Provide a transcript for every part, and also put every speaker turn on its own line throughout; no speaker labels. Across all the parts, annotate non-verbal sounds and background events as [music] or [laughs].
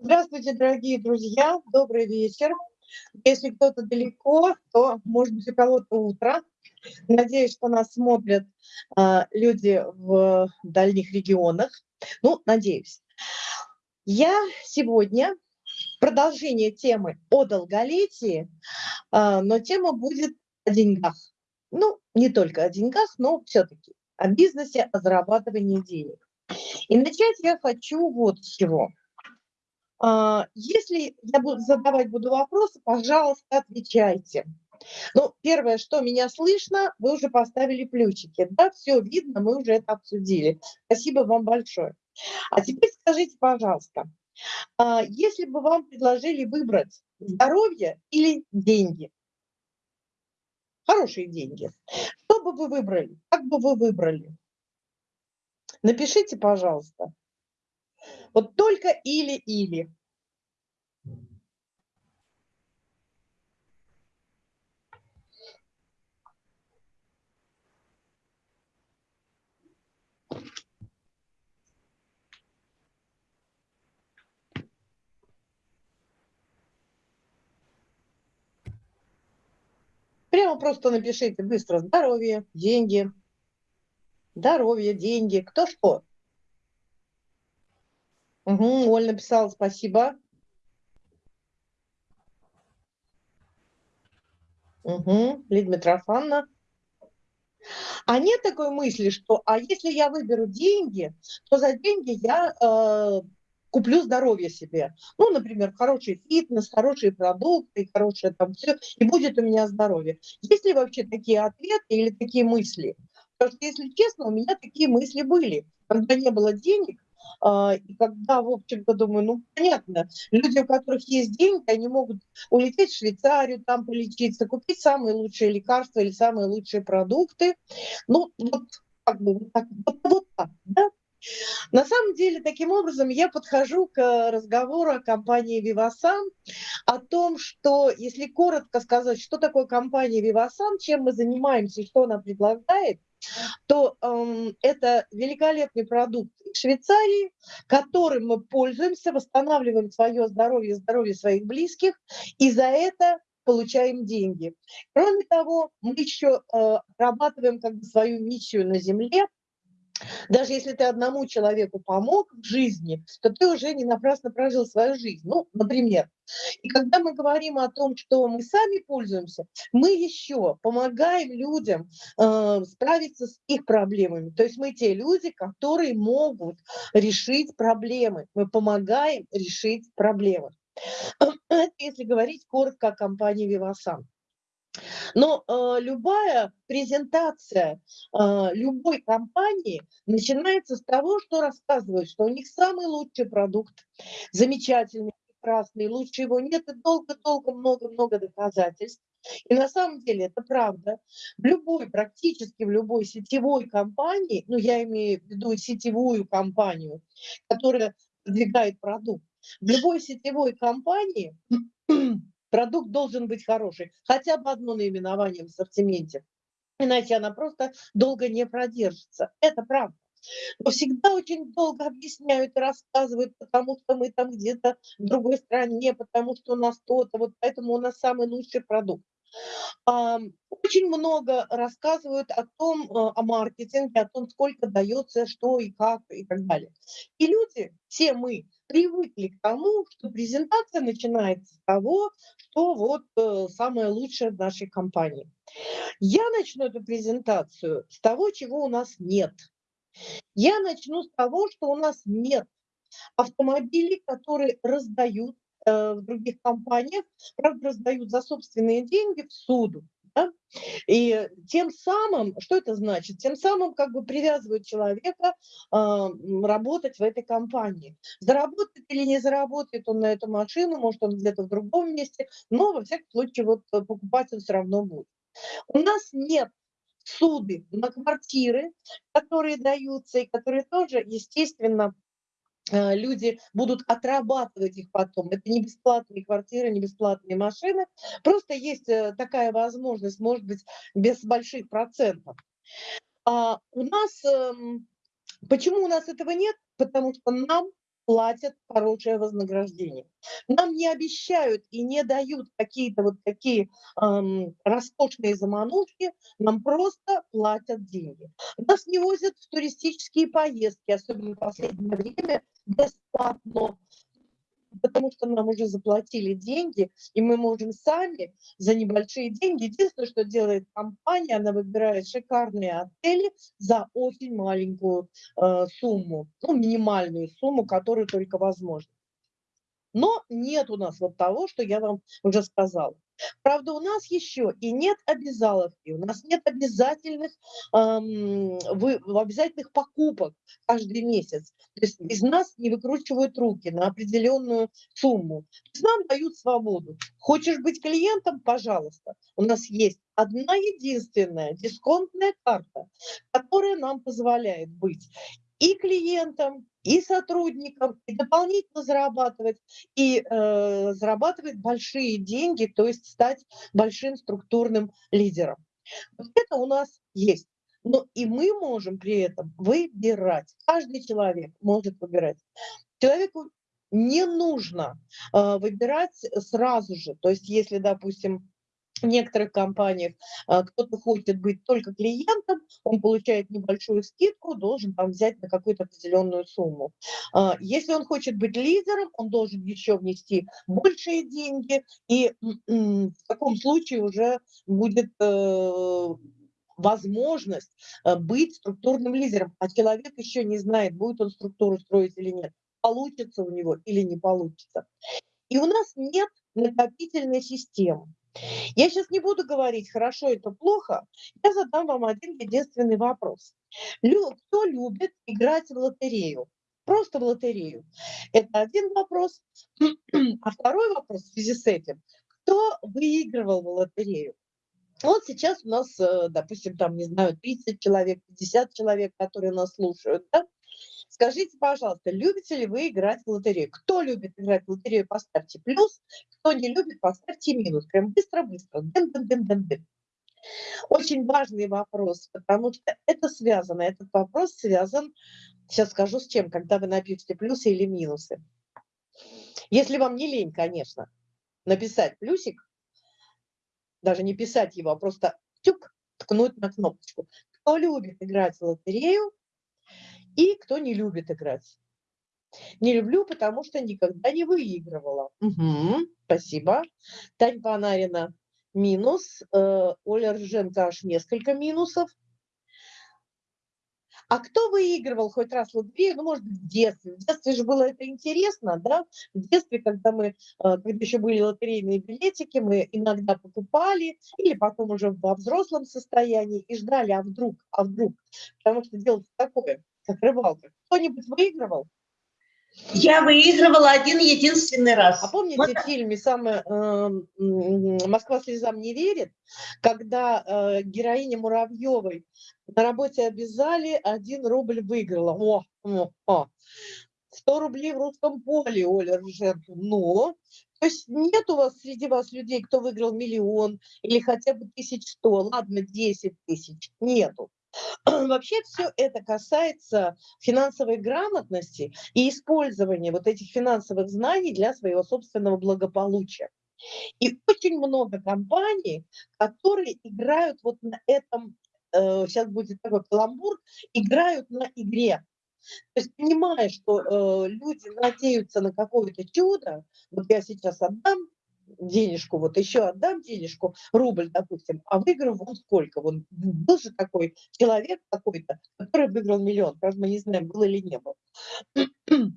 Здравствуйте, дорогие друзья, добрый вечер. Если кто-то далеко, то, может быть, у кого-то утро. Надеюсь, что нас смотрят э, люди в дальних регионах. Ну, надеюсь. Я сегодня продолжение темы о долголетии, э, но тема будет о деньгах. Ну, не только о деньгах, но все-таки о бизнесе, о зарабатывании денег. И начать я хочу вот с чего. А, если я буду задавать буду вопросы, пожалуйста, отвечайте. Ну, первое, что меня слышно, вы уже поставили плюсики. Да, все видно, мы уже это обсудили. Спасибо вам большое. А теперь скажите, пожалуйста, а, если бы вам предложили выбрать здоровье или деньги, хорошие деньги, что бы вы выбрали? Как бы вы выбрали? Напишите, пожалуйста. Вот только или-или. Прямо просто напишите быстро здоровье, деньги, здоровье, деньги, кто что. Угу, Оль написала, спасибо. Угу, Лидия Митрофановна. А нет такой мысли, что а если я выберу деньги, то за деньги я э, куплю здоровье себе. Ну, например, хороший фитнес, хорошие продукты, хорошее там все, и будет у меня здоровье. Есть ли вообще такие ответы или такие мысли? Потому что, если честно, у меня такие мысли были. Когда не было денег, и когда, в общем-то, думаю, ну, понятно, люди, у которых есть деньги, они могут улететь в Швейцарию, там полечиться, купить самые лучшие лекарства или самые лучшие продукты. Ну, вот как бы вот так, вот, вот так, да? На самом деле, таким образом, я подхожу к разговору о компании Vivasan, о том, что, если коротко сказать, что такое компания Vivasan, чем мы занимаемся что она предлагает, то э, это великолепный продукт Швейцарии, которым мы пользуемся, восстанавливаем свое здоровье, здоровье своих близких, и за это получаем деньги. Кроме того, мы еще э, отрабатываем как бы свою миссию на Земле, даже если ты одному человеку помог в жизни, то ты уже не напрасно прожил свою жизнь. Ну, например. И когда мы говорим о том, что мы сами пользуемся, мы еще помогаем людям э, справиться с их проблемами. То есть мы те люди, которые могут решить проблемы. Мы помогаем решить проблемы. Это [clears throat] если говорить коротко о компании Vivasan. Но э, любая презентация э, любой компании начинается с того, что рассказывают, что у них самый лучший продукт, замечательный, прекрасный, лучше его нет, и долго-долго много-много доказательств. И на самом деле это правда. В любой, практически в любой сетевой компании, ну я имею в виду сетевую компанию, которая продвигает продукт, в любой сетевой компании Продукт должен быть хороший, хотя бы одно наименование в ассортименте, иначе она просто долго не продержится. Это правда. Но всегда очень долго объясняют и рассказывают, потому что мы там где-то в другой стране, потому что у нас то-то, вот поэтому у нас самый лучший продукт. Очень много рассказывают о том, э, о маркетинге, о том, сколько дается, что и как, и так далее. И люди, все мы, привыкли к тому, что презентация начинается с того, что вот э, самое лучшее в нашей компании. Я начну эту презентацию с того, чего у нас нет. Я начну с того, что у нас нет автомобилей, которые раздают Э, в других компаниях, правда, раздают за собственные деньги в суду. Да? И тем самым, что это значит? Тем самым как бы привязывают человека э, работать в этой компании. Заработает или не заработает он на эту машину, может он где-то в другом месте, но во всяком случае вот э, покупать он все равно будет. У нас нет суды на квартиры, которые даются и которые тоже, естественно, люди будут отрабатывать их потом. Это не бесплатные квартиры, не бесплатные машины. Просто есть э, такая возможность, может быть, без больших процентов. А у нас, эм, почему у нас этого нет? Потому что нам платят хорошее вознаграждение. Нам не обещают и не дают какие-то вот такие эм, роскошные заманушки, нам просто платят деньги. Нас не возят в туристические поездки, особенно в последнее время, бесплатно потому что нам уже заплатили деньги, и мы можем сами за небольшие деньги. Единственное, что делает компания, она выбирает шикарные отели за очень маленькую э, сумму, ну, минимальную сумму, которую только возможно. Но нет у нас вот того, что я вам уже сказала. Правда, у нас еще и нет обязаловки, у нас нет обязательных, эм, вы, обязательных покупок каждый месяц. То есть из нас не выкручивают руки на определенную сумму. То есть нам дают свободу. Хочешь быть клиентом? Пожалуйста. У нас есть одна единственная дисконтная карта, которая нам позволяет быть и клиентам, и сотрудникам, и дополнительно зарабатывать, и э, зарабатывать большие деньги, то есть стать большим структурным лидером. Вот это у нас есть. Но и мы можем при этом выбирать. Каждый человек может выбирать. Человеку не нужно э, выбирать сразу же. То есть если, допустим, в некоторых компаниях а, кто-то хочет быть только клиентом, он получает небольшую скидку, должен там взять на какую-то определенную сумму. А, если он хочет быть лидером, он должен еще внести большие деньги, и в таком случае уже будет э, возможность э, быть структурным лидером, а человек еще не знает, будет он структуру строить или нет, получится у него или не получится. И у нас нет накопительной системы. Я сейчас не буду говорить, хорошо это плохо, я задам вам один единственный вопрос. Кто любит играть в лотерею? Просто в лотерею. Это один вопрос. [clears throat] А второй вопрос в связи с этим. Кто выигрывал в лотерею? Вот сейчас у нас, э, допустим, там, не знаю, 30 человек, 50 человек, которые нас слушают, да? Скажите, пожалуйста, любите ли вы играть в лотерею? Кто любит играть в лотерею, поставьте плюс. Кто не любит, поставьте минус. Прям быстро-быстро. Очень важный вопрос, потому что это связано, этот вопрос связан, сейчас скажу с чем, когда вы напишете плюсы или минусы. Если вам не лень, конечно, написать плюсик, даже не писать его, а просто тюк, ткнуть на кнопочку. Кто любит играть в лотерею, и кто не любит играть. Не люблю, потому что никогда не выигрывала. Угу, спасибо. Тань Панарина минус. Э, Оля Рженко аж несколько минусов. А кто выигрывал хоть раз в лотерею? Ну, может в детстве. В детстве же было это интересно, да? В детстве, когда мы, э, когда еще были лотерейные билетики, мы иногда покупали, или потом уже во взрослом состоянии и ждали, а вдруг, а вдруг. Потому что дело такое как рыбалка. Кто-нибудь выигрывал?
Я выигрывала один единственный раз.
А помните вот. в фильме самое, э, «Москва слезам не верит», когда э, героиня Муравьевой на работе обязали, один рубль выиграла. О, о, о. 100 рублей в русском поле, Оля Рженко. Но, то есть нет у вас среди вас людей, кто выиграл миллион или хотя бы тысяч сто, ладно, 10 тысяч, нету. [clears throat] Вообще все это касается финансовой грамотности и использования вот этих финансовых знаний для своего собственного благополучия. И очень много компаний, которые играют вот на этом, э, сейчас будет такой каламбур, играют на игре. То есть понимая, что э, люди надеются на какое-то чудо, вот я сейчас отдам денежку, вот еще отдам денежку, рубль, допустим, а выиграю вон сколько. Вон был же такой человек какой-то, который выиграл миллион. Правда, мы не знаем, был или не был. [clears throat]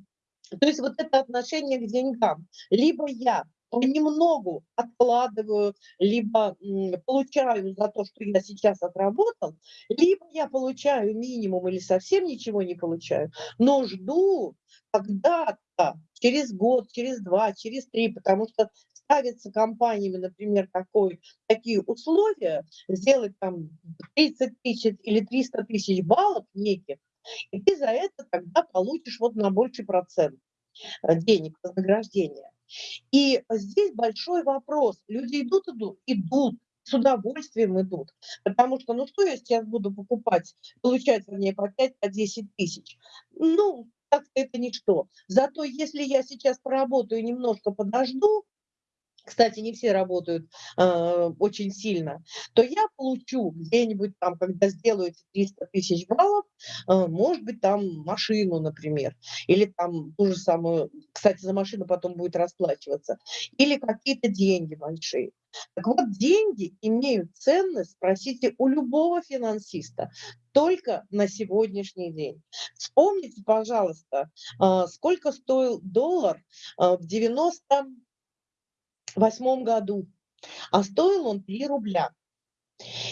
То есть вот это отношение к деньгам. Либо я понемногу откладываю, либо получаю за то, что я сейчас отработал, либо я получаю минимум или совсем ничего не получаю, но жду когда-то, через год, через два, через три, потому что ставится компаниями, например, такой, такие условия, сделать там 30 тысяч или 300 тысяч баллов неких, и ты за это тогда получишь вот на больший процент э, денег, вознаграждения. И здесь большой вопрос. Люди идут, идут, идут, с удовольствием идут. Потому что, ну что я сейчас буду покупать, получать, вернее, по 5-10 по тысяч? Ну, так это ничто. Зато если я сейчас поработаю, немножко подожду, кстати, не все работают э, очень сильно, то я получу где-нибудь там, когда сделаю 300 тысяч баллов, э, может быть, там машину, например, или там ту же самую, кстати, за машину потом будет расплачиваться, или какие-то деньги большие. Так вот, деньги имеют ценность, спросите у любого финансиста, только на сегодняшний день. Вспомните, пожалуйста, э, сколько стоил доллар э, в 90 восьмом году, а стоил он 3 рубля.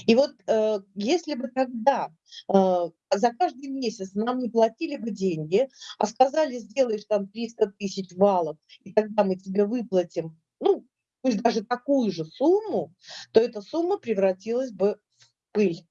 И вот э, если бы тогда э, за каждый месяц нам не платили бы деньги, а сказали, сделаешь там 300 тысяч валов, и тогда мы тебе выплатим, ну, пусть даже такую же сумму, то эта сумма превратилась бы в пыль.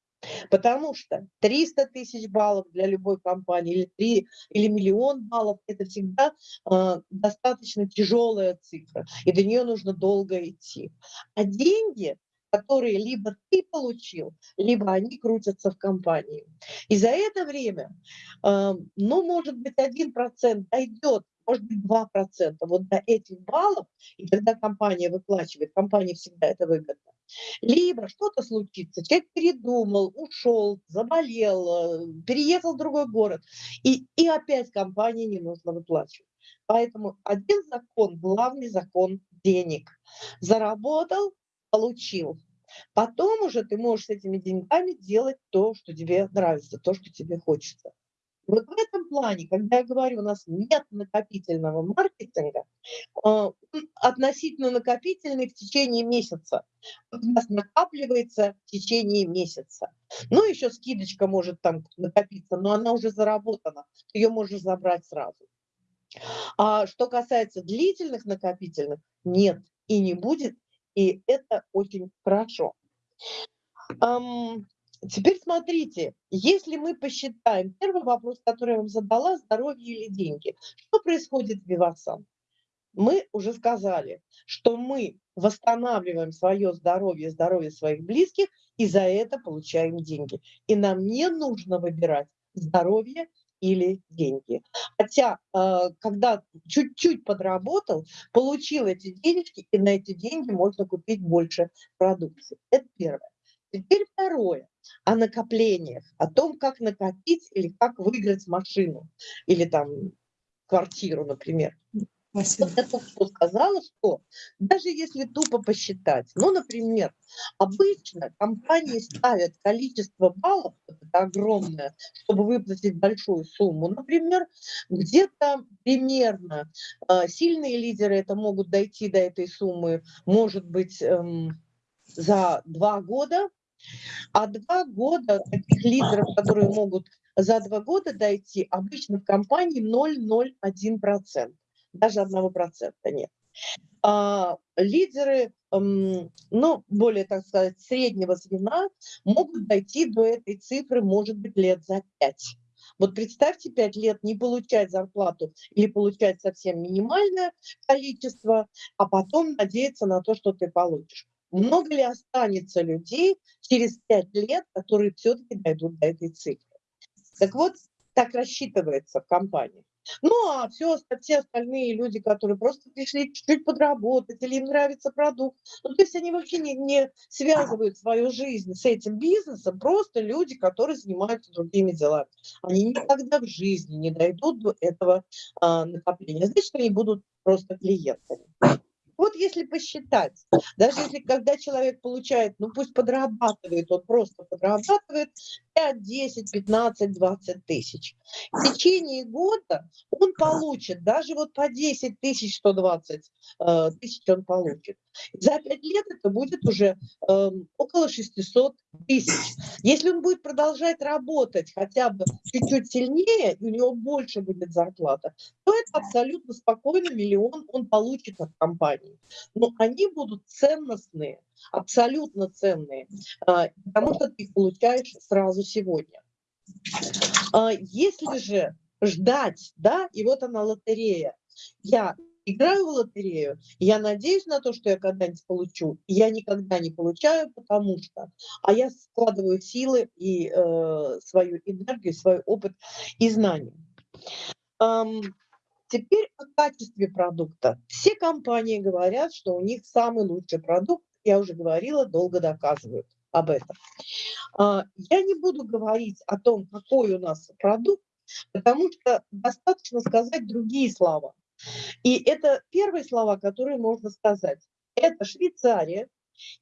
Потому что 300 тысяч баллов для любой компании или 3 или миллион баллов – это всегда э, достаточно тяжелая цифра, и до нее нужно долго идти. А деньги, которые либо ты получил, либо они крутятся в компании. И за это время, э, ну, может быть, 1% дойдет может быть 2% вот до этих баллов, и тогда компания выплачивает, компания всегда это выгодно. Либо что-то случится, человек передумал, ушел, заболел, э, переехал в другой город, и, и опять компании не нужно выплачивать. Поэтому один закон, главный закон денег. Заработал, получил. Потом уже ты можешь с этими деньгами делать то, что тебе нравится, то, что тебе хочется. Вот в этом плане, когда я говорю, у нас нет накопительного маркетинга, а, относительно накопительный в течение месяца. У нас накапливается в течение месяца. Ну, еще скидочка может там накопиться, но она уже заработана, ее можно забрать сразу. А что касается длительных накопительных, нет и не будет, и это очень хорошо. Теперь смотрите, если мы посчитаем, первый вопрос, который я вам задала, здоровье или деньги. Что происходит в Вивасан? Мы уже сказали, что мы восстанавливаем свое здоровье, здоровье своих близких, и за это получаем деньги. И нам не нужно выбирать здоровье или деньги. Хотя, э, когда чуть-чуть подработал, получил эти денежки, и на эти деньги можно купить больше продукции. Это первое. Теперь второе о накоплениях, о том, как накопить или как выиграть машину или там квартиру, например. Спасибо. Вот только что сказала, что даже если тупо посчитать, ну, например, обычно компании ставят количество баллов, это огромное, чтобы выплатить большую сумму, например, где-то примерно э, сильные лидеры это могут дойти до этой суммы, может быть, эм, за два года, а два года таких лидеров, которые могут за два года дойти, обычно в компании 0,01%. Даже 1% нет. А, лидеры, ну, более, так сказать, среднего звена могут дойти до этой цифры, может быть, лет за 5. Вот представьте, 5 лет не получать зарплату или получать совсем минимальное количество, а потом надеяться на то, что ты получишь много ли останется людей через пять лет, которые все-таки дойдут до этой цифры. Так вот, так рассчитывается в компании. Ну, а все, все остальные люди, которые просто пришли чуть-чуть подработать, или им нравится продукт, ну, то есть они вообще не, не связывают свою жизнь с этим бизнесом, просто люди, которые занимаются другими делами. Они никогда в жизни не дойдут до этого а, накопления. Значит, они будут просто клиентами. Вот если посчитать, даже если когда человек получает, ну пусть подрабатывает, он просто подрабатывает 5, 10, 15, 20 тысяч. В течение года он получит даже вот по 10 тысяч, 120 э, тысяч он получит. За 5 лет это будет уже э, около 600 тысяч. Если он будет продолжать работать хотя бы чуть-чуть сильнее, у него больше будет зарплата, то это абсолютно спокойно миллион он получит от компании. Но они будут ценностные, абсолютно ценные, а, потому что ты их получаешь сразу сегодня. А, если же ждать, да, и вот она лотерея, я играю в лотерею, я надеюсь на то, что я когда-нибудь получу, я никогда не получаю, потому что, а я складываю силы и э, свою энергию, свой опыт и знания. Ам, теперь о качестве продукта. Все компании говорят, что у них самый лучший продукт. Я уже говорила, долго доказывают об этом. А, я не буду говорить о том, какой у нас продукт, потому что достаточно сказать другие слова. И это первые слова, которые можно сказать. Это Швейцария.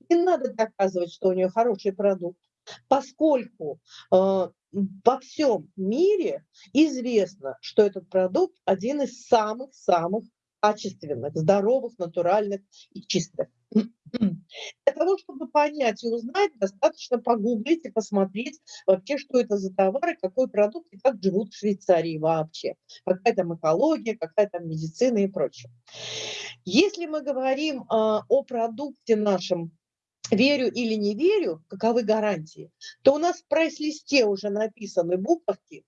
Не надо доказывать, что у нее хороший продукт, поскольку э, во всем мире известно, что этот продукт один из самых-самых качественных, здоровых, натуральных и чистых. [clears throat] Для того, чтобы понять и узнать, достаточно погуглить и посмотреть вообще, что это за товары, какой продукт и как живут в Швейцарии вообще. Какая там экология, какая там медицина и прочее. Если мы говорим а, о продукте нашем верю или не верю, каковы гарантии, то у нас в прайс-листе уже написаны буковки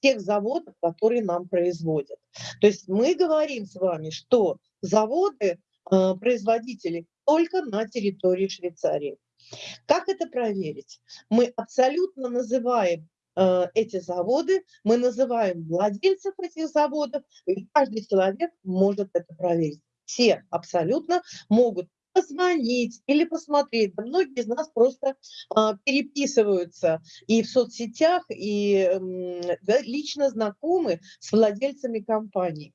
тех заводов, которые нам производят. То есть мы говорим с вами, что заводы, э, производители только на территории Швейцарии. Как это проверить? Мы абсолютно называем э, эти заводы, мы называем владельцев этих заводов, и каждый человек может это проверить. Все абсолютно могут позвонить или посмотреть. Да многие из нас просто а, переписываются и в соцсетях, и да, лично знакомы с владельцами компаний,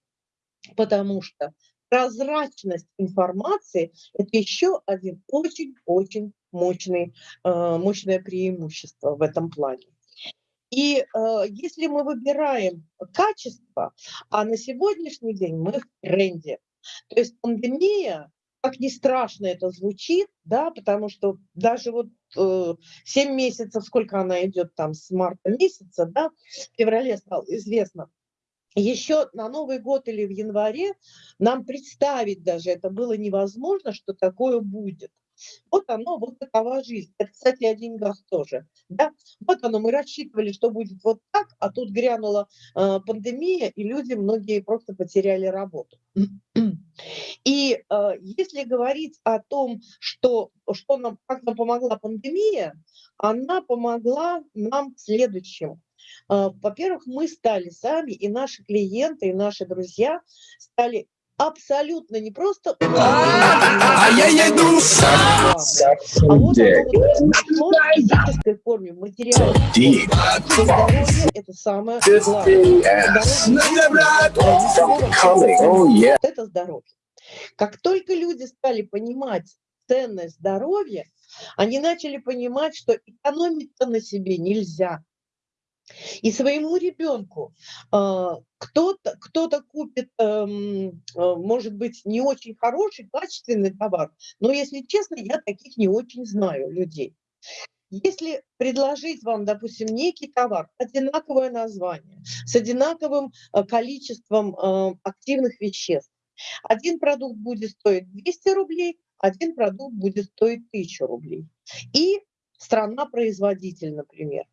потому что прозрачность информации – это еще один очень-очень мощный, а, мощное преимущество в этом плане. И э, если мы выбираем качество, а на сегодняшний день мы в тренде, то есть пандемия как ни страшно это звучит, да, потому что даже вот э, 7 месяцев, сколько она идет там с марта месяца, да, в феврале стало известно, еще на Новый год или в январе нам представить даже это было невозможно, что такое будет. Вот оно, вот такова жизнь. Это, кстати, о деньгах тоже. Да? Вот оно, мы рассчитывали, что будет вот так, а тут грянула э, пандемия, и люди, многие просто потеряли работу. И э, если говорить о том, что, что нам, как нам помогла пандемия, она помогла нам следующим. Э, во-первых, мы стали сами, и наши клиенты, и наши друзья стали абсолютно не просто [laughs] а я еду а вот физической форме, материальной это самое главное. Это здоровье. Как только люди стали понимать ценность здоровья, они начали понимать, что экономить-то на себе нельзя. И своему ребенку а, кто-то кто, -то, купит, эм, а, может быть, не очень хороший, качественный товар, но, если честно, я таких не очень знаю людей. Если предложить вам, допустим, некий товар, одинаковое название, с одинаковым э, количеством э, активных веществ, один продукт будет стоить 200 рублей, один продукт будет стоить 1000 рублей. И страна-производитель, например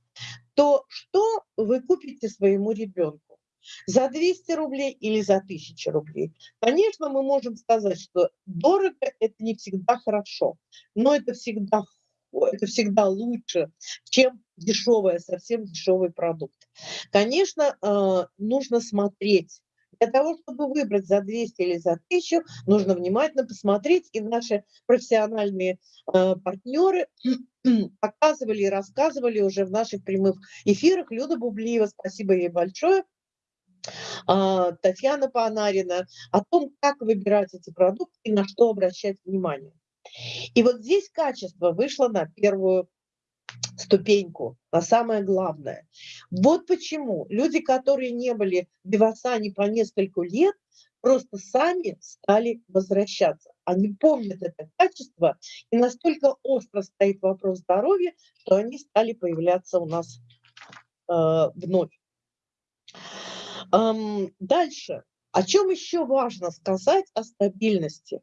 то что вы купите своему ребенку? За 200 рублей или за 1000 рублей? Конечно, мы можем сказать, что дорого – это не всегда хорошо, но это всегда это всегда лучше, чем дешевый, совсем дешевый продукт. Конечно, э, нужно смотреть. Для того, чтобы выбрать за 200 или за 1000, нужно внимательно посмотреть, и наши профессиональные э, партнеры [clears throat] показывали и рассказывали уже в наших прямых эфирах. Люда Бублиева, спасибо ей большое. А, Татьяна Панарина, о том, как выбирать эти продукты и на что обращать внимание. И вот здесь качество вышло на первую ступеньку, на самое главное. Вот почему люди, которые не были в Вивасане по несколько лет, просто сами стали возвращаться. Они помнят это качество, и настолько остро стоит вопрос здоровья, что они стали появляться у нас э, вновь. Эм, дальше. О чем еще важно сказать о стабильности?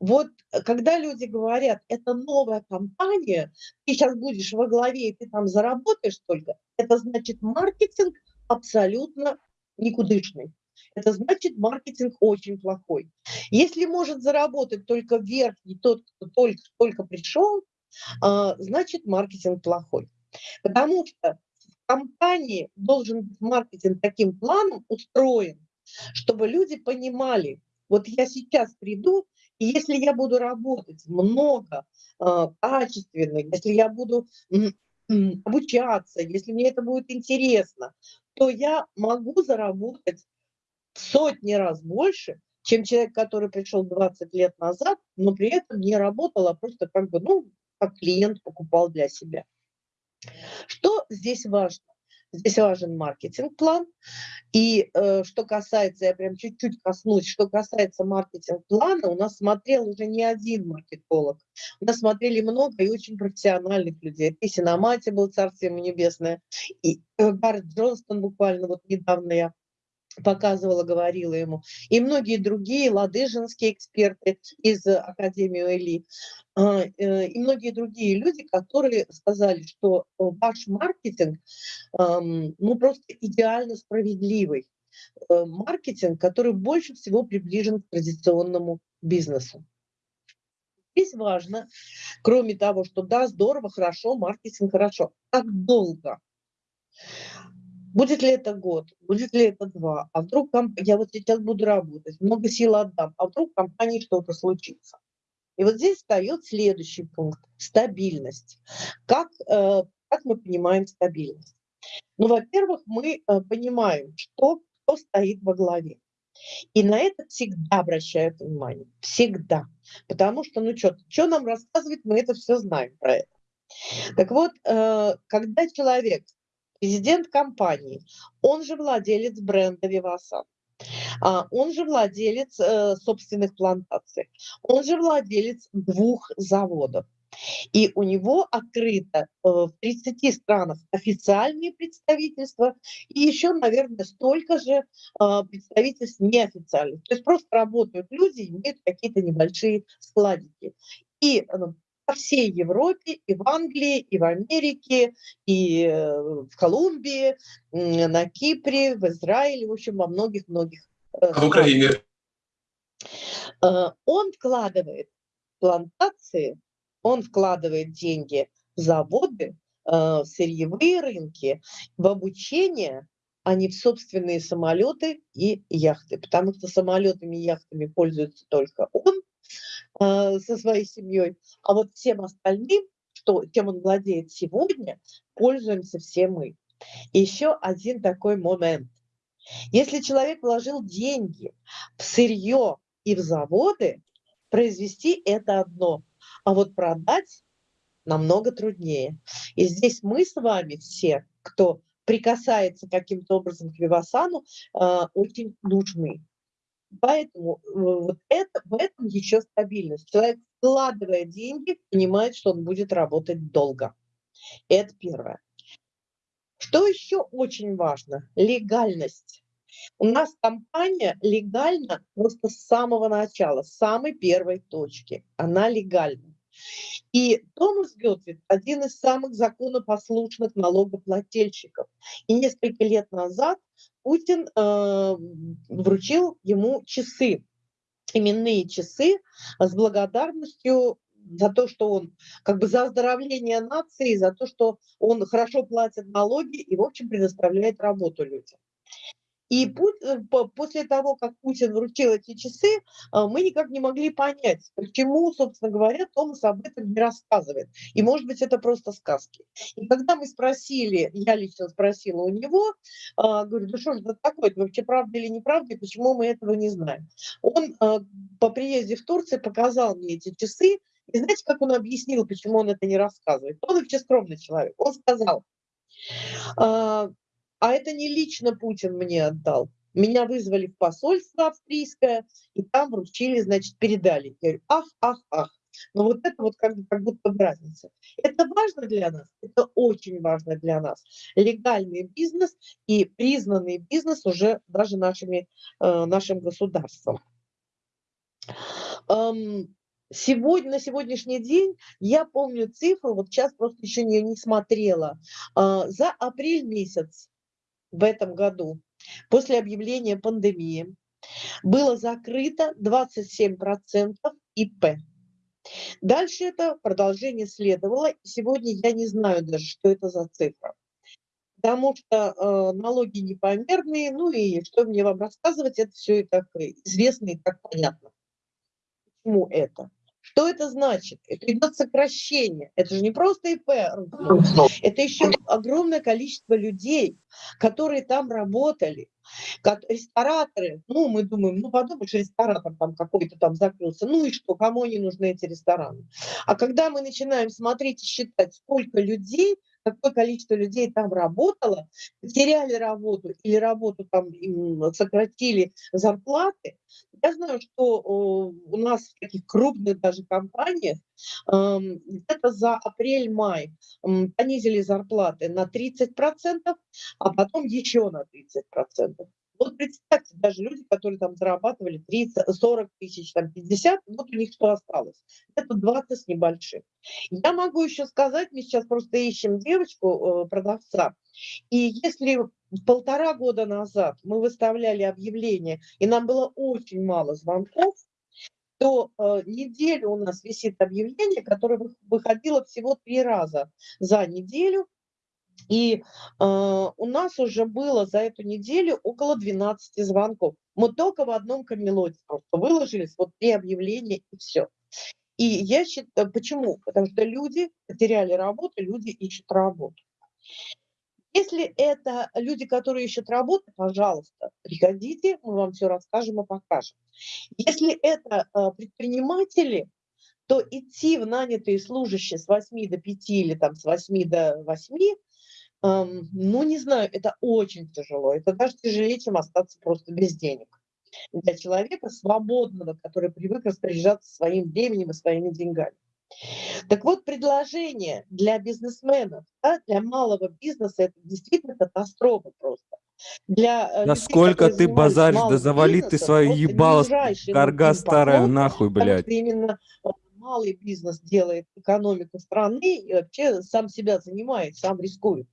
Вот когда люди говорят, это новая компания, ты сейчас будешь во главе, и ты там заработаешь только, это значит маркетинг абсолютно никудышный это значит маркетинг очень плохой. Если может заработать только верхний, тот, кто только, только пришел, а, значит маркетинг плохой. Потому что компании должен быть маркетинг таким планом устроен, чтобы люди понимали, вот я сейчас приду, и если я буду работать много, э, качественно, если я буду обучаться, если мне это будет интересно, то я могу заработать в сотни раз больше, чем человек, который пришел 20 лет назад, но при этом не работал, а просто как бы, ну, как клиент покупал для себя. Что здесь важно? Здесь важен маркетинг-план. И э, что касается, я прям чуть-чуть коснусь, что касается маркетинг-плана, у нас смотрел уже не один маркетолог. У нас смотрели много и очень профессиональных людей. И Синамати был «Царствие ему небесное», и э, Гаррет Джонстон буквально вот недавно я показывала, говорила ему, и многие другие ладыжинские эксперты из Академии ОЭЛИ, а, э, и многие другие люди, которые сказали, что ваш маркетинг ну, просто идеально справедливый. Э, маркетинг, который больше всего приближен к традиционному бизнесу. Здесь важно, кроме того, что да, здорово, хорошо, маркетинг хорошо, как долго? Будет ли это год, будет ли это два, а вдруг я вот сейчас буду работать, много сил отдам, а вдруг в компании что-то случится. И вот здесь встает следующий пункт – стабильность. Как, э, как мы понимаем стабильность? Ну, во-первых, мы э, понимаем, что, кто стоит во главе. И на это всегда обращают внимание. Всегда. Потому что, ну что, что нам рассказывать, мы это все знаем про это. Так вот, э, когда человек президент компании, он же владелец бренда Вивасан, а, он же владелец э, собственных плантаций, он же владелец двух заводов. И у него открыто э, в 30 странах официальные представительства и еще, наверное, столько же э, представительств неофициальных. То есть просто работают люди, имеют какие-то небольшие складики. И по всей Европе, и в Англии, и в Америке, и э, в Колумбии, на Кипре, в Израиле, в общем, во многих-многих
э, а в Украине.
Э, он вкладывает плантации, он вкладывает деньги в заводы, в сырьевые рынки, в обучение, а не в собственные самолеты и яхты. Потому что самолетами и яхтами пользуется только он, э, со своей семьей, а вот всем остальным, что, чем он владеет сегодня, пользуемся все мы. И еще один такой момент. Если человек вложил деньги в сырье и в заводы, произвести это одно, а вот продать намного труднее. И здесь мы с вами все, кто прикасается каким-то образом к Вивасану, э, очень нужны. Поэтому э, вот это, в этом еще стабильность. Человек, вкладывая деньги, понимает, что он будет работать долго. Это первое. Что еще очень важно? Легальность. У нас компания легальна просто с самого начала, с самой первой точки. Она легальна. И Томас Гетвит – один из самых законопослушных налогоплательщиков. И несколько лет назад Путин э, вручил ему часы, именные часы с благодарностью за то, что он как бы за оздоровление нации, за то, что он хорошо платит налоги и, в общем, предоставляет работу людям. И э, после того, как Путин вручил эти часы, а, мы никак не могли понять, почему, собственно говоря, Томас об этом не рассказывает. И, может быть, это просто сказки. И когда мы спросили, я лично спросила у него, а, говорю, ну что же это такое, это вообще правда или неправда, и почему мы этого не знаем? Он а, по приезде в Турцию показал мне эти часы, и знаете, как он объяснил, почему он это не рассказывает? Он вообще скромный человек. Он сказал, а это не лично Путин мне отдал. Меня вызвали в посольство австрийское, и там вручили, значит, передали. Я говорю, ах, ах, ах. Но вот это вот как, как будто разница. Это важно для нас, это очень важно для нас. Легальный бизнес и признанный бизнес уже даже нашими, э, нашим государством. Эм, Сегодня, на сегодняшний день я помню цифру, вот сейчас просто еще не, не смотрела, э, за апрель месяц в этом году после объявления пандемии было закрыто 27% ИП. Дальше это продолжение следовало. Сегодня я не знаю даже, что это за цифра. потому что э, налоги непомерные, ну и что мне вам рассказывать, это все и так известно и так понятно. Почему это? Что это значит? Это идет сокращение. Это же не просто ИП, это еще огромное количество людей, которые там работали, как рестораторы. Ну, мы думаем, ну, подумаешь, ресторатор там какой-то там закрылся. Ну и что, кому они нужны эти рестораны? А когда мы начинаем смотреть и считать, сколько людей какое количество людей там работало, потеряли работу или работу там сократили зарплаты. Я знаю, что у нас в таких крупных даже компаниях где-то за апрель-май понизили зарплаты на 30%, а потом еще на 30%. Вот представьте, даже люди, которые там зарабатывали 30, 40 тысяч, там 50, вот у них что осталось? Это 20 с небольшим. Я могу еще сказать, мы сейчас просто ищем девочку, э, продавца, и если полтора года назад мы выставляли объявление, и нам было очень мало звонков, то э, неделю у нас висит объявление, которое выходило всего три раза за неделю, и э, у нас уже было за эту неделю около 12 звонков. Мы только в одном камелоте просто выложились, вот три объявления и все. И я считаю, почему? Потому что люди потеряли работу, люди ищут работу. Если это люди, которые ищут работу, пожалуйста, приходите, мы вам все расскажем и покажем. Если это э, предприниматели, то идти в нанятые служащие с 8 до 5 или там с 8 до 8 ну, не знаю, это очень тяжело. Это даже тяжелее, чем остаться просто без денег. Для человека свободного, который привык распоряжаться своим временем и своими деньгами. Так вот, предложение для бизнесменов, да, для малого бизнеса, это действительно катастрофа просто.
Для э, Насколько людей, ты базаришь, да завали ты свою ебало, карга старая, нахуй, блядь.
Именно э, малый бизнес делает экономику страны и вообще сам себя занимает, сам рискует.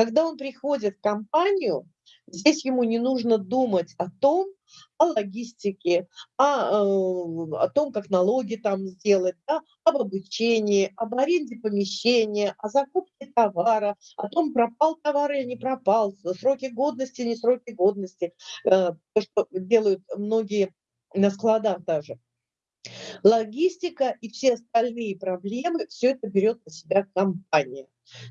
Когда он приходит в компанию, здесь ему не нужно думать о том, о логистике, о, э, о том, как налоги там сделать, да, об обучении, об аренде помещения, о закупке товара, о том, пропал товар или не пропал, сроки годности, не сроки годности, э, то, что делают многие на складах даже. Логистика и все остальные проблемы, все это берет на себя компания.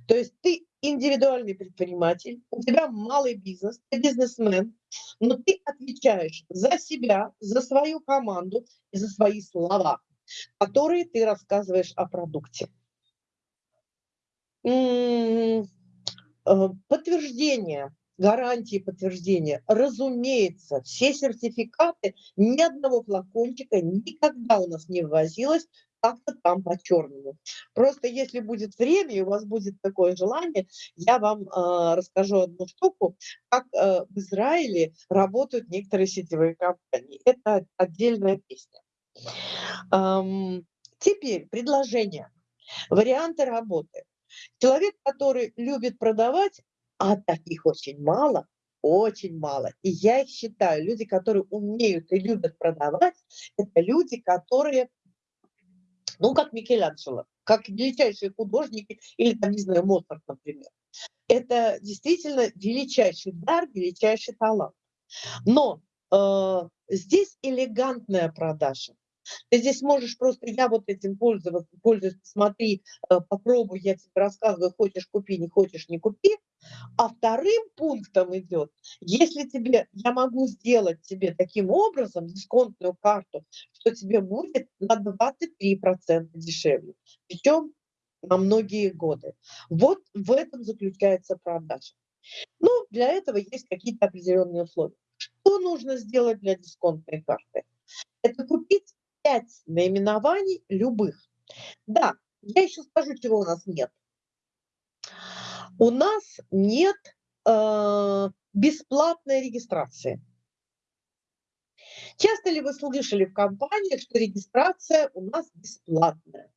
То есть ты индивидуальный предприниматель, у тебя малый бизнес, ты бизнесмен, но ты отвечаешь за себя, за свою команду и за свои слова, которые ты рассказываешь о продукте. Э, подтверждение, гарантии подтверждения. Разумеется, все сертификаты, ни одного флакончика никогда у нас не ввозилось как-то там по-черному. Просто если будет время и у вас будет такое желание, я вам э, расскажу одну штуку, как э, в Израиле работают некоторые сетевые компании. Это отдельная песня. Эм, теперь предложение, варианты работы. Человек, который любит продавать, а таких очень мало, очень мало. И я их считаю, люди, которые умеют и любят продавать, это люди, которые ну, как Микеланджело, как величайшие художники, или, там, не знаю, Моцарт, например. Это действительно величайший дар, величайший талант. Но э, здесь элегантная продажа. Ты здесь можешь просто, я вот этим пользоваться, пользуюсь, смотри, э, попробуй, я тебе рассказываю, хочешь купи, не хочешь не купи. А вторым пунктом идет, если тебе, я могу сделать тебе таким образом дисконтную карту, что тебе будет на 23% дешевле. Причем на многие годы. Вот в этом заключается продажа. Ну, для этого есть какие-то определенные условия. Что нужно сделать для дисконтной карты? Это купить 5 наименований любых. Да, я еще скажу, чего у нас нет. У нас нет э, бесплатной регистрации. Часто ли вы слышали в компаниях, что регистрация у нас бесплатная?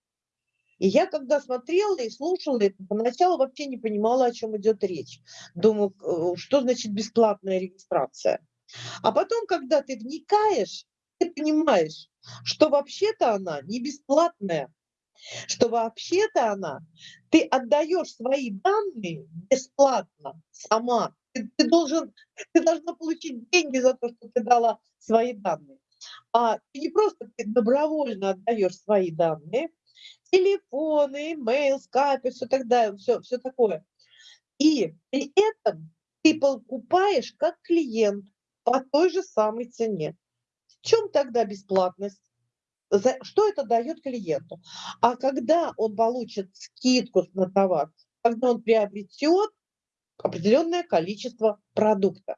И я когда смотрела и слушала это, поначалу вообще не понимала, о чем идет речь. Думаю, э, что значит бесплатная регистрация? А потом, когда ты вникаешь, ты понимаешь, что вообще-то она не бесплатная. Что вообще-то она, ты отдаешь свои данные бесплатно сама. Ты, ты, должен, ты должна получить деньги за то, что ты дала свои данные. А ты не просто ты добровольно отдаешь свои данные, телефоны, имейл, скайп все, тогда, все, все такое. И при этом ты покупаешь как клиент по той же самой цене. В чем тогда бесплатность? Что это дает клиенту? А когда он получит скидку на товар, когда он приобретет определенное количество продукта.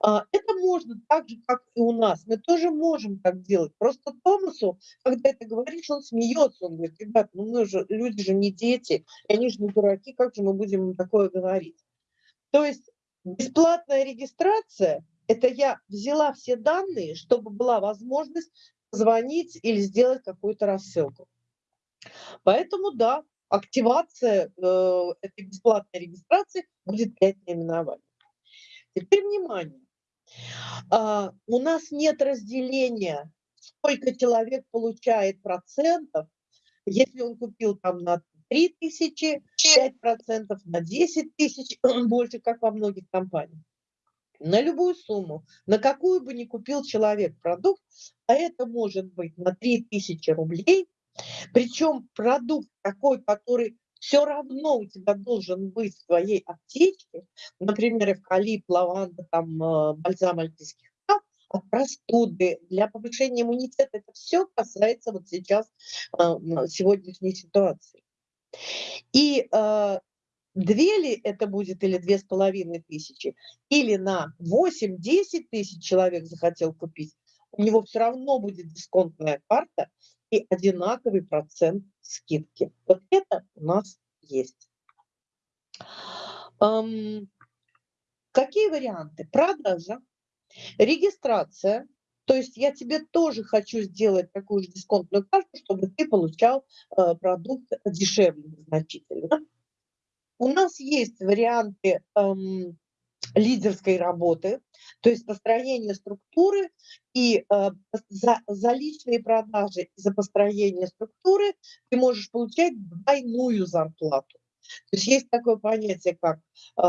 А, это можно так же, как и у нас. Мы тоже можем так делать. Просто Томасу, когда это говоришь, он смеется. Он говорит, ребят, ну мы же, люди же не дети, они же не дураки, как же мы будем им такое говорить? То есть бесплатная регистрация – это я взяла все данные, чтобы была возможность звонить или сделать какую-то рассылку. Поэтому да, активация э, этой бесплатной регистрации будет 5 наименований. Теперь внимание. А, у нас нет разделения, сколько человек получает процентов, если он купил там на 3 тысячи, 5 процентов, на 10 тысяч, [clears throat] больше, как во многих компаниях. На любую сумму, на какую бы ни купил человек продукт, а это может быть на 3 тысячи рублей, причем продукт такой, который все равно у тебя должен быть в твоей аптечке, например, эвкалипт, лаванда, там, э, бальзам альпийских трав, от простуды, для повышения иммунитета. Это все касается вот сейчас э, сегодняшней ситуации. И э, две ли это будет или две с половиной тысячи, или на 8-10 тысяч человек захотел купить, у него все равно будет дисконтная карта, и одинаковый процент скидки. Вот это у нас есть. Какие варианты? Продажа, регистрация, то есть я тебе тоже хочу сделать такую же дисконтную карту, чтобы ты получал э, продукт дешевле значительно. У нас есть варианты эм, лидерской работы, то есть построение структуры и э, за, за личные продажи, за построение структуры ты можешь получать двойную зарплату. То есть есть такое понятие, как э,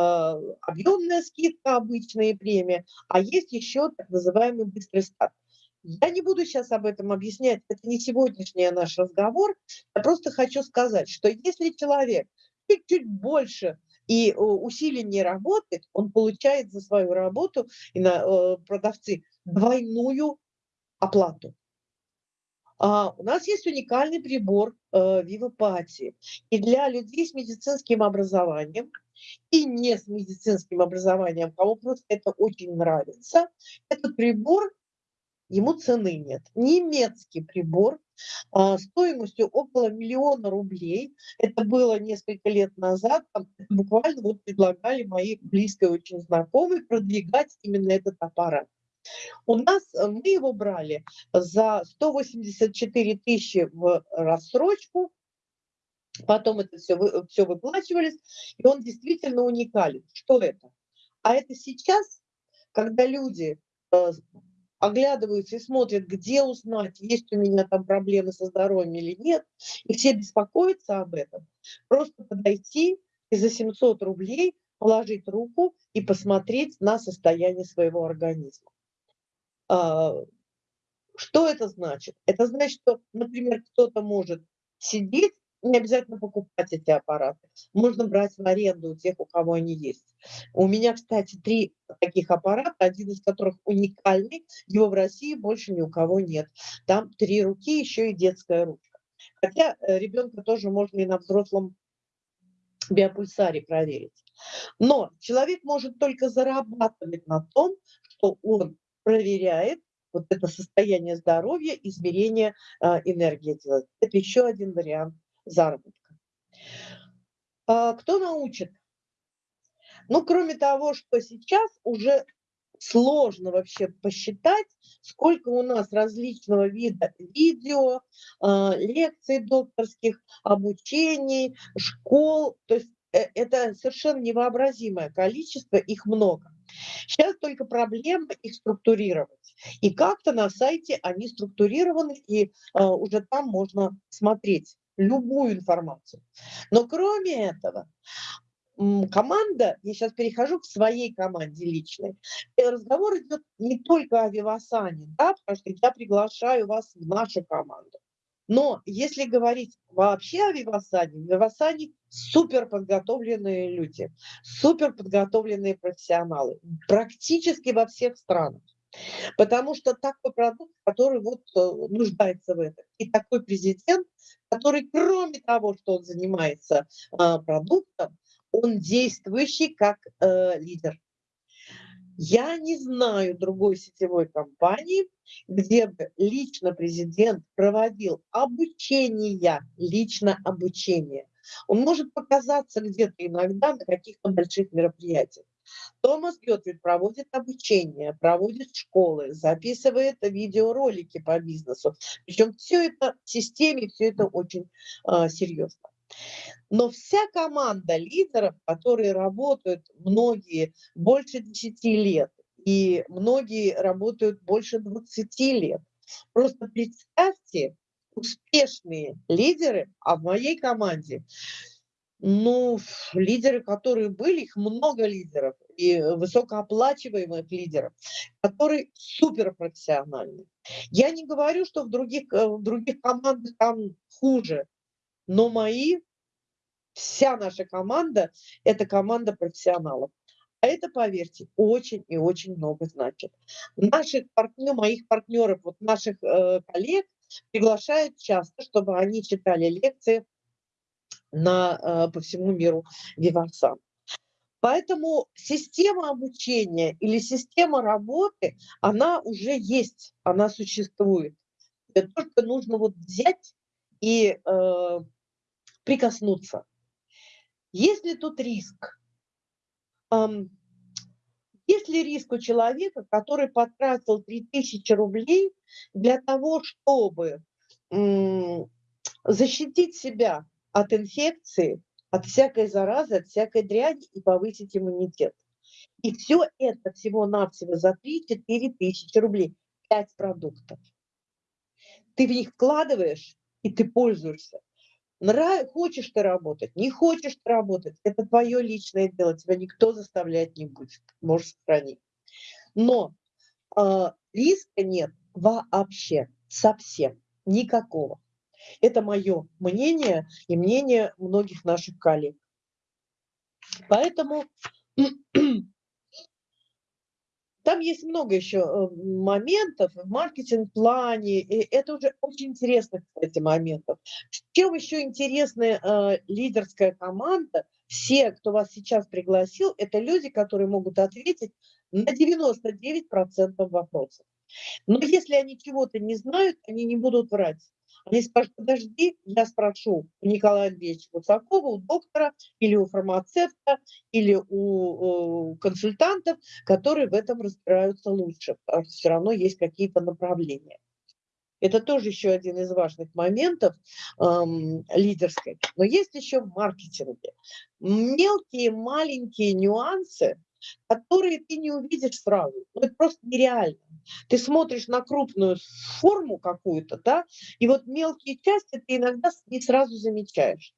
объемная скидка, обычная премия, а есть еще так называемый быстрый старт. Я не буду сейчас об этом объяснять, это не сегодняшний наш разговор. Я просто хочу сказать, что если человек чуть-чуть больше и э, усиленнее работы, он получает за свою работу, и на, э, продавцы, двойную оплату. А у нас есть уникальный прибор э. И для людей с медицинским образованием и не с медицинским образованием, кому просто это очень нравится, этот прибор, ему цены нет. Немецкий прибор а, стоимостью около миллиона рублей. Это было несколько лет назад. буквально вот предлагали мои близкие очень знакомые продвигать именно этот аппарат. У нас э, мы его брали за 184 тысячи в рассрочку, потом это все, все выплачивались, и он действительно уникален. Что это? А это сейчас, когда люди э, оглядываются и смотрят, где узнать, есть у меня там проблемы со здоровьем или нет, и все беспокоятся об этом, просто подойти и за 700 рублей положить руку и посмотреть на состояние своего организма. А, что это значит? Это значит, что, например, кто-то может сидеть не обязательно покупать эти аппараты. Можно брать в аренду у тех, у кого они есть. У меня, кстати, три таких аппарата, один из которых уникальный. Его в России больше ни у кого нет. Там три руки, еще и детская ручка. Хотя э, ребенка тоже можно и на взрослом биопульсаре проверить. Но человек может только зарабатывать на том, что он проверяет вот это состояние здоровья, измерение э, энергии. Это еще один вариант заработка. А, кто научит? Ну, кроме того, что сейчас уже сложно вообще посчитать, сколько у нас различного вида видео, а, лекций докторских, обучений, школ. То есть э, это совершенно невообразимое количество, их много. Сейчас только проблема их структурировать. И как-то на сайте они структурированы, и uh, уже там можно смотреть любую информацию. Но кроме этого, команда, я сейчас перехожу к своей команде личной, и разговор идет не только о Вивасане, да, потому что я приглашаю вас в нашу команду. Но если говорить вообще о Вивасане, в Вивасане супер подготовленные люди, супер подготовленные профессионалы, практически во всех странах. Потому что такой продукт, который вот э, нуждается в этом. И такой президент, который кроме того, что он занимается а, продуктом, он действующий как э, лидер. Я не знаю другой сетевой компании, где бы лично президент проводил обучение, лично обучение. Он может показаться где-то иногда на каких-то больших мероприятиях. Томас Гетвит проводит обучение, проводит школы, записывает видеоролики по бизнесу. Причем все это в системе, все это очень э, серьезно. Но вся команда лидеров, которые работают многие больше 10 лет, и многие работают больше 20 лет. Просто представьте, успешные лидеры, а в моей команде, ну, лидеры, которые были, их много лидеров, и высокооплачиваемых лидеров, которые суперпрофессиональны. Я не говорю, что в других, э, в других командах там хуже, но мои, вся наша команда – это команда профессионалов. А это, поверьте, очень и очень много значит. Наших партнеров, моих партнеров, вот наших э, коллег приглашают часто, чтобы они читали лекции на, э, по всему миру Виварсан. Поэтому система обучения или система работы, она уже есть, она существует. Это только нужно вот взять и э, прикоснуться. Есть ли тут риск? Эм, есть ли риск у человека, который потратил 3000 рублей для того, чтобы защитить себя от инфекции, от всякой заразы, от всякой дряни и повысить иммунитет? И все это всего-навсего за 3-4 тысячи рублей. 5 продуктов. Ты в них вкладываешь, и ты пользуешься. Нрав... Хочешь ты работать, не хочешь ты работать, это твое личное дело, тебя никто заставлять не будет, можешь сохранить. Но э, риска нет вообще, совсем, никакого. Это мое мнение и мнение многих наших коллег. Поэтому [clears throat] там есть много еще э, моментов в маркетинг-плане, это уже очень интересно, кстати, моментов. Чем еще интересная э, лидерская команда? Все, кто вас сейчас пригласил, это люди, которые могут ответить на 99% вопросов. Но если они чего-то не знают, они не будут врать. Они скажут, подожди, я спрошу у Николая Андреевича Гусакова, у доктора или у фармацевта, или у, у консультантов, которые в этом разбираются лучше, все равно есть какие-то направления. Это тоже еще один из важных моментов эм, лидерской. Но есть еще в маркетинге мелкие маленькие нюансы, которые ты не увидишь сразу. Ну, это просто нереально. Ты смотришь на крупную форму какую-то, да, и вот мелкие части ты иногда не сразу замечаешь.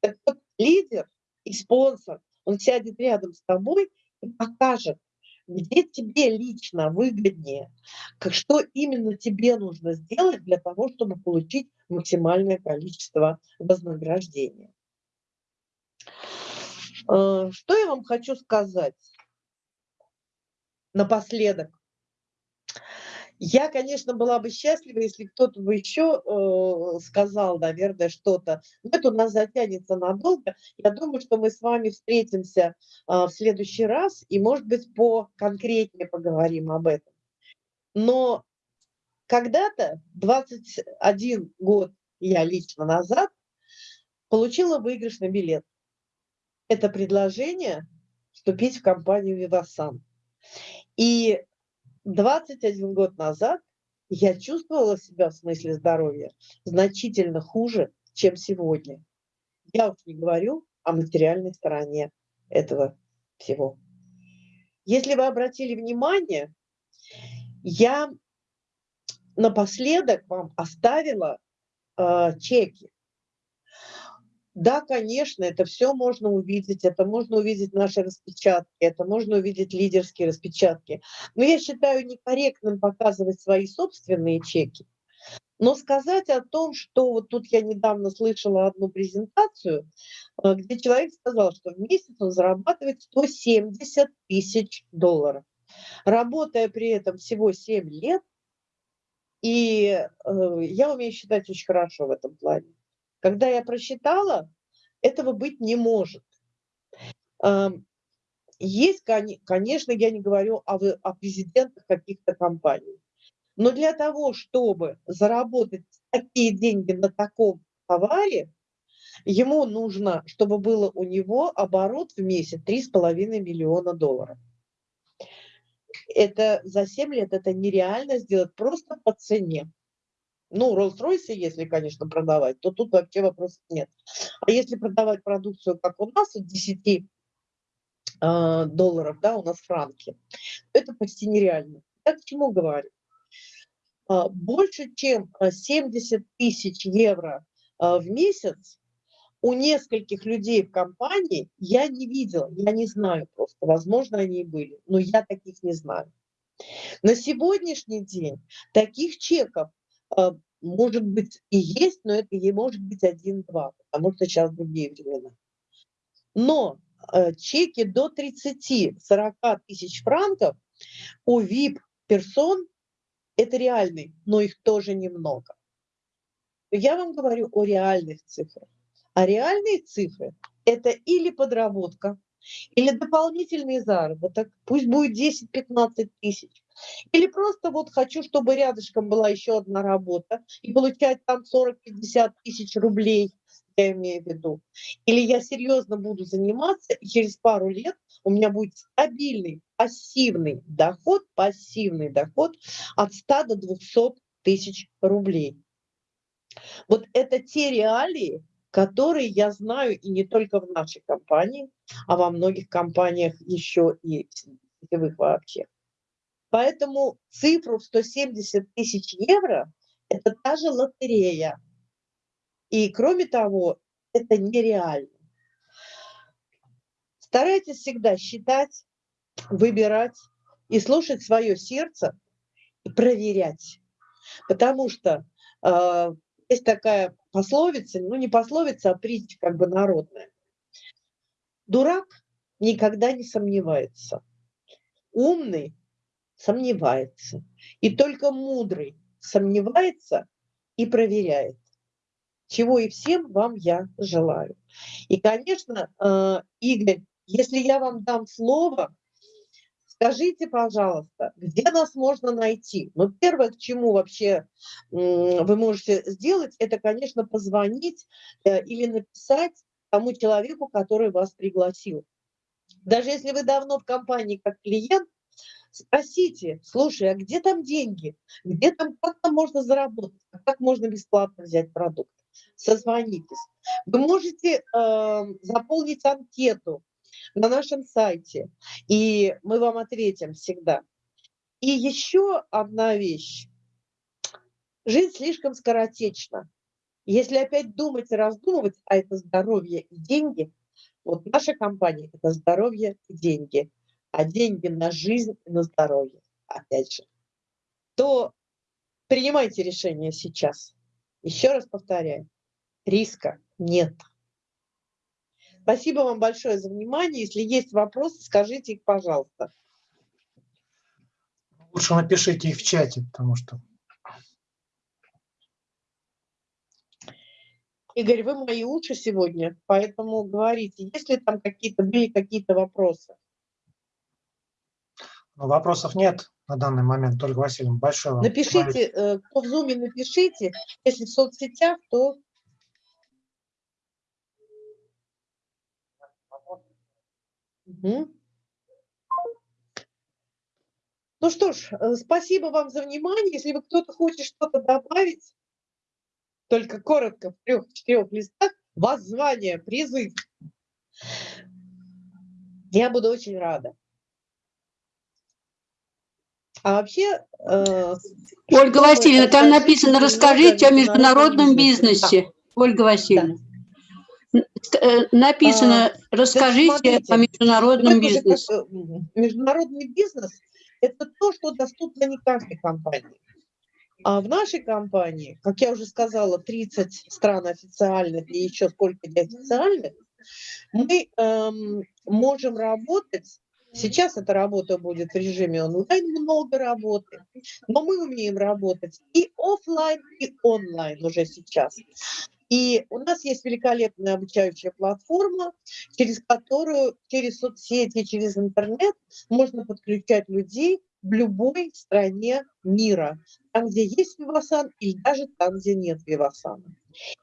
Так вот, лидер и спонсор, он сядет рядом с тобой и покажет, где тебе лично выгоднее, как, что именно тебе нужно сделать для того, чтобы получить максимальное количество вознаграждения. Э, что я вам хочу сказать? Напоследок. Я, конечно, была бы счастлива, если кто-то бы еще э, сказал, наверное, что-то. Но это у нас затянется надолго. Я думаю, что мы с вами встретимся э, в следующий раз и, может быть, по конкретнее поговорим об этом. Но когда-то, 21 год я лично назад, получила выигрышный билет. Это предложение вступить в компанию «Вивасан». И 21 год назад я чувствовала себя в смысле здоровья значительно хуже, чем сегодня. Я уж не говорю о материальной стороне этого всего. Если вы обратили внимание, я напоследок вам оставила э, чеки. Да, конечно, это все можно увидеть, это можно увидеть наши распечатки, это можно увидеть лидерские распечатки. Но я считаю некорректным показывать свои собственные чеки. Но сказать о том, что вот тут я недавно слышала одну презентацию, э, где человек сказал, что в месяц он зарабатывает 170 тысяч долларов, работая при этом всего 7 лет, и э, я умею считать очень хорошо в этом плане. Когда я просчитала, этого быть не может. Есть, конечно, я не говорю о, о президентах каких-то компаний, но для того, чтобы заработать такие деньги на таком товаре, ему нужно, чтобы было у него оборот в месяц 3,5 миллиона долларов. Это за 7 лет это нереально сделать просто по цене. Ну, Rolls-Royce, если, конечно, продавать, то тут вообще вопросов нет. А если продавать продукцию, как у нас, от 10 э, долларов, да, у нас франки, это почти нереально. Я к чему говорю? А, больше, чем 70 тысяч евро а, в месяц у нескольких людей в компании я не видела, я не знаю просто, возможно, они и были, но я таких не знаю. На сегодняшний день таких чеков а, может быть и есть, но это и может быть один-два, потому что сейчас другие времена. Но э, чеки до 30-40 тысяч франков у VIP-персон это реальный, но их тоже немного. Я вам говорю о реальных цифрах. А реальные цифры – это или подработка, или дополнительный заработок, пусть будет 10-15 тысяч, или просто вот хочу, чтобы рядышком была еще одна работа и получать там 40-50 тысяч рублей, я имею в виду. Или я серьезно буду заниматься, и через пару лет у меня будет стабильный пассивный доход, пассивный доход от 100 до 200 тысяч рублей. Вот это те реалии, которые я знаю и не только в нашей компании, а во многих компаниях еще и сетевых вообще. Поэтому цифру в 170 тысяч евро – это та же лотерея. И кроме того, это нереально. Старайтесь всегда считать, выбирать и слушать свое сердце и проверять. Потому что э, есть такая пословица, ну не пословица, а притча как бы народная. Дурак никогда не сомневается. Умный сомневается. И только мудрый сомневается и проверяет. Чего и всем вам я желаю. И, конечно, э, Игорь, если я вам дам слово, Скажите, пожалуйста, где нас можно найти? Ну, первое, к чему вообще вы можете сделать, это, конечно, позвонить э, или написать тому человеку, который вас пригласил. Даже если вы давно в компании как клиент, спросите, слушай, а где там деньги? Где там, как там можно заработать? Как можно бесплатно взять продукт? Созвонитесь. Вы можете э, заполнить анкету на нашем сайте, и мы вам ответим всегда. И еще одна вещь. Жизнь слишком скоротечна. Если опять думать и раздумывать, а это здоровье и деньги, вот наша компания – это здоровье и деньги, а деньги на жизнь и на здоровье, опять же, то принимайте решение сейчас. Еще раз повторяю, риска нет. Спасибо вам большое за внимание. Если есть вопросы, скажите их, пожалуйста.
Лучше напишите их в чате, потому что...
Игорь, вы мои уши сегодня, поэтому говорите, есть ли там какие-то были какие-то вопросы?
Ну, вопросов нет на данный момент, только Василий, большое вам.
Напишите, э, кто в Zoom, напишите. Если в соцсетях, то Угу. Ну что ж, э, спасибо вам за внимание. Если вы кто-то хочет что-то добавить, только коротко, в трех-четырех листах, воззвание, призыв. Я буду очень рада. А вообще... Э,
Ольга Васильевна, там написано, расскажите о международном бизнесе. Да. Ольга Васильевна.
Да.
Э, написано, а, расскажите смотрите, о международном бизнесе. Как,
международный бизнес – это то, что доступно не каждой компании. А в нашей компании, как я уже сказала, 30 стран официальных и еще сколько неофициальных, мы эм, можем работать Сейчас эта работа будет в режиме онлайн, много работы, но мы умеем работать и офлайн, и онлайн уже сейчас. И у нас есть великолепная обучающая платформа, через которую, через соцсети, через интернет можно подключать людей в любой стране мира, там, где есть Вивасан, и даже там, где нет Вивасана.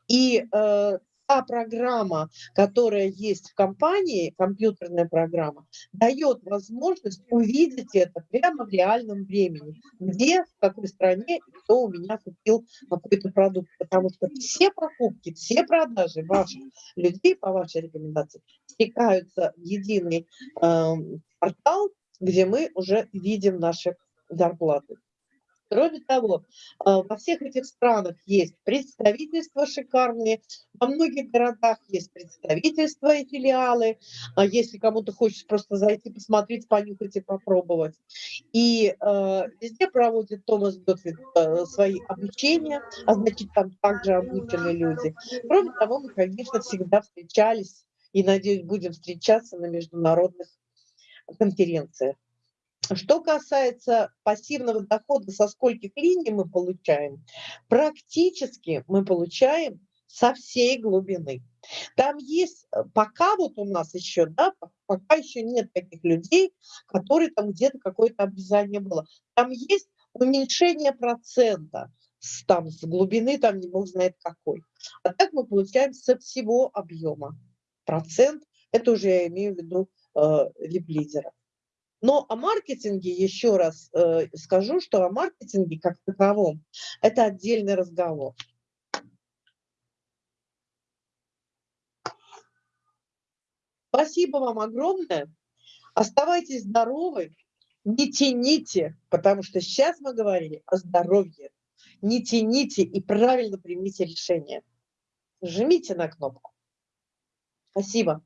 И э, та программа, которая есть в компании, компьютерная программа, дает возможность увидеть это прямо в реальном времени, где, в какой стране, кто у меня купил какой-то продукт. Потому что все покупки, все продажи ваших людей по вашей рекомендации стекаются в единый э, портал, где мы уже видим наши зарплаты. Кроме того, а, во всех этих странах есть представительства шикарные, во многих городах есть представительства и филиалы, а если кому-то хочется просто зайти, посмотреть, понюхать и попробовать. И э, везде проводит Томас Готфрид э, свои обучения, а значит, там также обучены люди. Кроме того, мы, конечно, всегда встречались и, надеюсь, будем встречаться на международных конференциях. Что касается пассивного дохода, со скольких линий мы получаем, практически мы получаем со всей глубины. Там есть, э, пока вот у нас еще, да, пока еще нет таких людей, которые там где-то какое-то обрезание было. Там есть уменьшение процента, с, там с глубины, там не бог знает какой. А так мы получаем со всего объема. Процент, это уже я имею в виду э, вип-лидера. Но о маркетинге еще раз э, скажу, что о маркетинге как таковом это отдельный разговор. Спасибо вам огромное. Оставайтесь здоровы, не тяните, потому что сейчас мы говорили о здоровье. Не тяните и правильно примите решение. Жмите на кнопку. Спасибо.